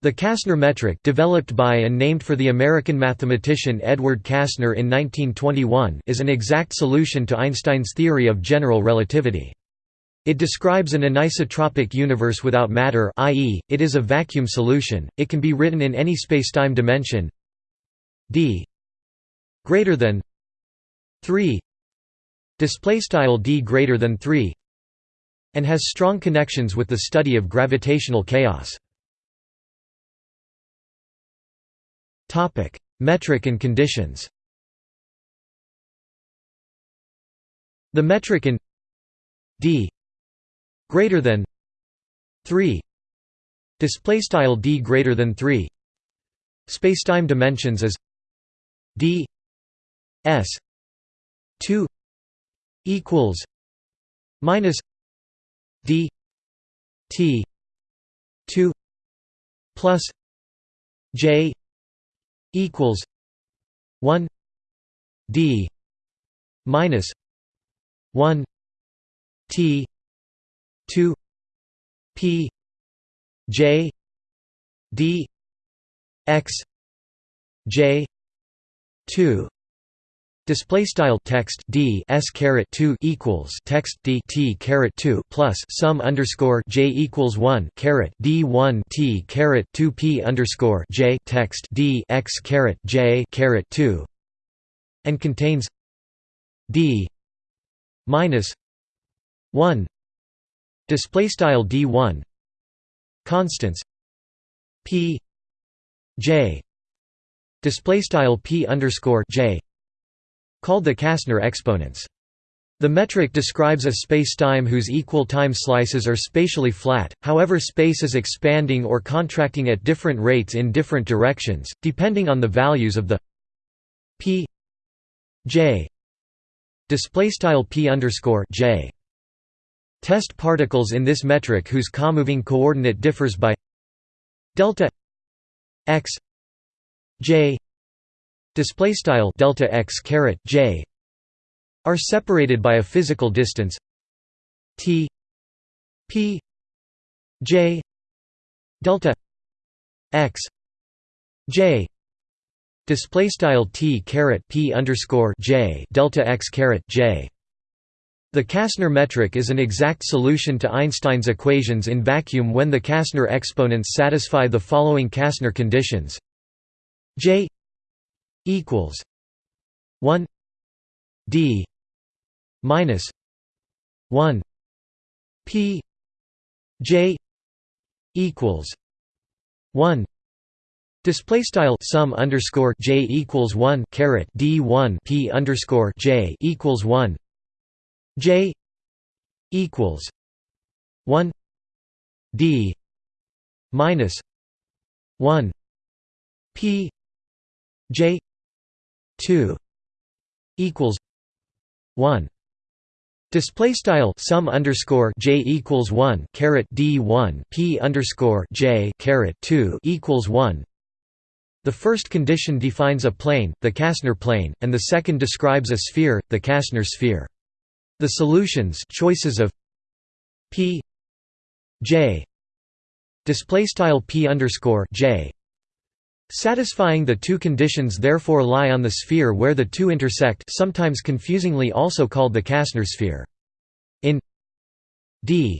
The Kasner metric developed by and named for the American mathematician Edward Kasner in 1921 is an exact solution to Einstein's theory of general relativity. It describes an anisotropic universe without matter i.e., it is a vacuum solution, it can be written in any spacetime dimension d greater than 3 display style d greater than 3 and has strong connections with the study of gravitational chaos Topic: Metric and conditions. The metric in d greater than 3 display style d greater than 3 spacetime dimensions is d s 2 equals minus d t 2 plus j equals 1 d minus 1 t 2 p j d x j 2 Display style text d s caret two equals text d t caret two plus sum underscore j equals one caret d one t caret two p underscore j text d x caret j caret two, and contains d minus one display style d one constants p j display style p underscore j called the Kasner exponents. The metric describes a spacetime whose equal time slices are spatially flat, however space is expanding or contracting at different rates in different directions, depending on the values of the p j p j. Test particles in this metric whose comoving coordinate differs by delta x j display style delta x caret j are separated by a physical distance t p j delta x j display style t caret p underscore j delta x caret j. The Kasner metric is an exact solution to Einstein's equations in vacuum when the Kasner exponents satisfy the following Kasner conditions. J equals 1 d minus 1 p j equals 1 Display style sum underscore j equals one caret d one p underscore j equals one j equals one d minus one p j 2 equals 1 Display style sum underscore j equals one caret d one p underscore j caret two equals one. The first condition defines a plane, the Kasner plane, and the second describes a sphere, the Kasner sphere. The solutions choices of p j display style p underscore j Satisfying the two conditions therefore lie on the sphere where the two intersect sometimes confusingly also called the Kasner sphere. In d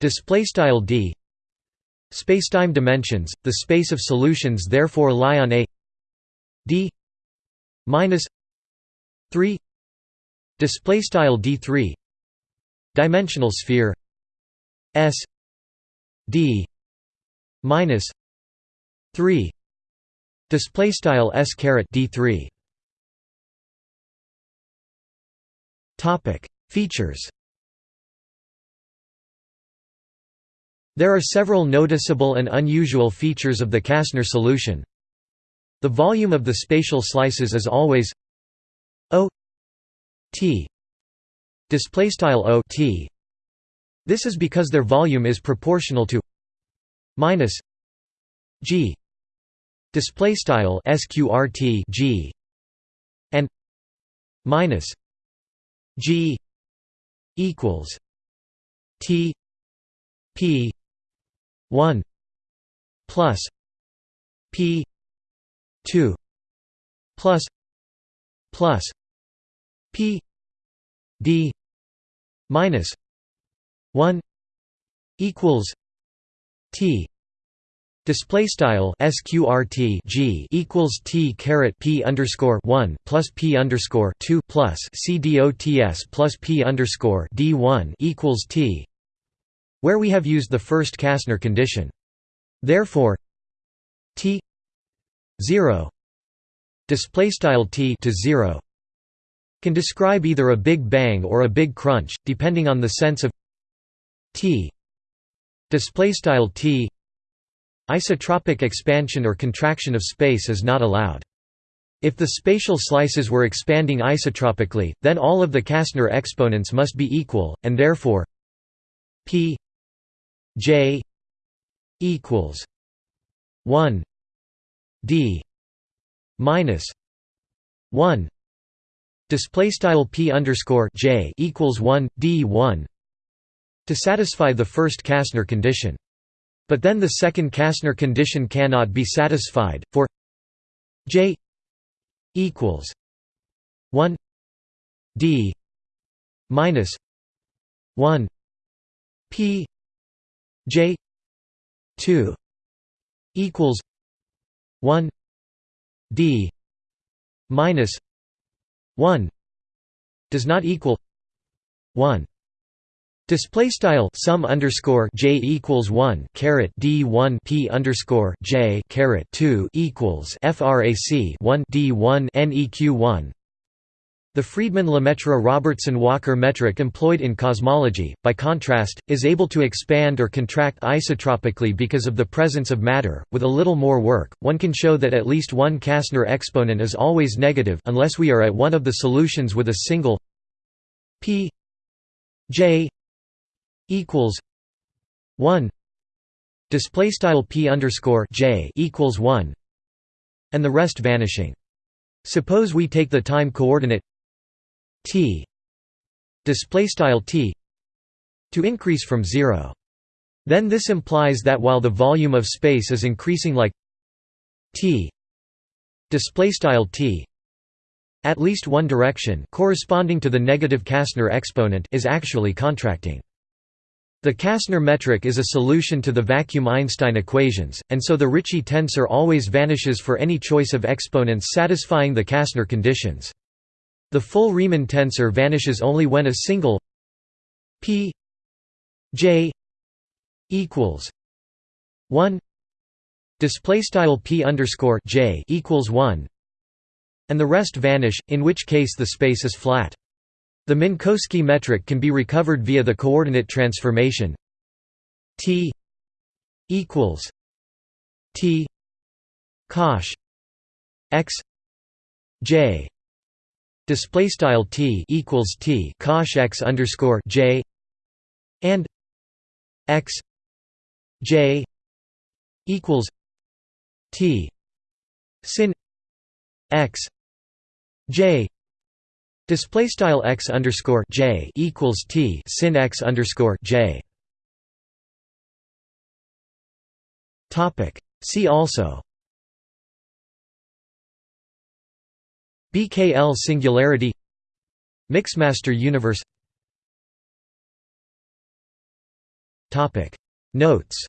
d spacetime dimensions, the space of solutions therefore lie on a d minus 3 displaystyle d3 dimensional sphere s d minus 3 Display style s caret d three. Topic Features. There are several noticeable and unusual features of the Kasner solution. The volume of the spatial slices is always O T display style O T. This is because their volume is proportional to minus G display style sqrt g and minus g equals t p 1 plus p 2 plus plus p d minus 1 equals t Display style sqrt g equals t caret p underscore one plus p underscore two plus c dots plus p underscore d one equals t, where we have used the first Kasner condition. Therefore, t zero display style t to zero can describe either a big bang or a big crunch, depending on the sense of t display style t Isotropic expansion or contraction of space is not allowed. If the spatial slices were expanding isotropically, then all of the Kasner exponents must be equal, and therefore p j equals 1 d minus 1 display style p underscore j equals 1 d 1 to satisfy the first Kasner condition but then the second Kasner condition cannot be satisfied, for J equals 1 D minus 1 P J 2 equals 1 D minus 1 does not equal 1 Display style sum underscore j equals one caret d one p underscore j caret two equals frac one d one neq one. The Friedmann-Lemaitre-Robertson-Walker metric employed in cosmology, by contrast, is able to expand or contract isotropically because of the presence of matter. With a little more work, one can show that at least one Kasner exponent is always negative unless we are at one of the solutions with a single p j equals one display style p underscore j equals one and the rest vanishing. Suppose we take the time coordinate t display style t to increase from zero. Then this implies that while the volume of space is increasing like t display style t at least one direction corresponding to the negative Kasner exponent is actually contracting. The Kasner metric is a solution to the vacuum Einstein equations, and so the Ricci tensor always vanishes for any choice of exponents satisfying the Kasner conditions. The full Riemann tensor vanishes only when a single p j equals 1 display style p underscore j equals 1 and the rest vanish in which case the space is flat the Minkowski metric can be recovered via the coordinate transformation. T equals t cosh x j. Display style t equals t cosh x underscore j and x j equals t sin x j Display style x underscore j equals t sin x underscore j. Topic. See also. BKL singularity. Mixmaster universe. Topic. Notes.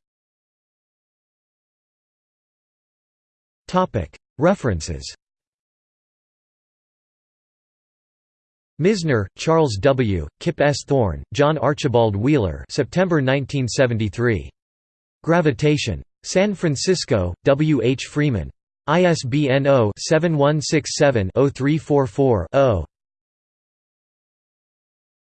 Topic. References. Misner, Charles W., Kip S. Thorne, John Archibald Wheeler September 1973. Gravitation. San Francisco, W. H. Freeman. ISBN 0-7167-0344-0.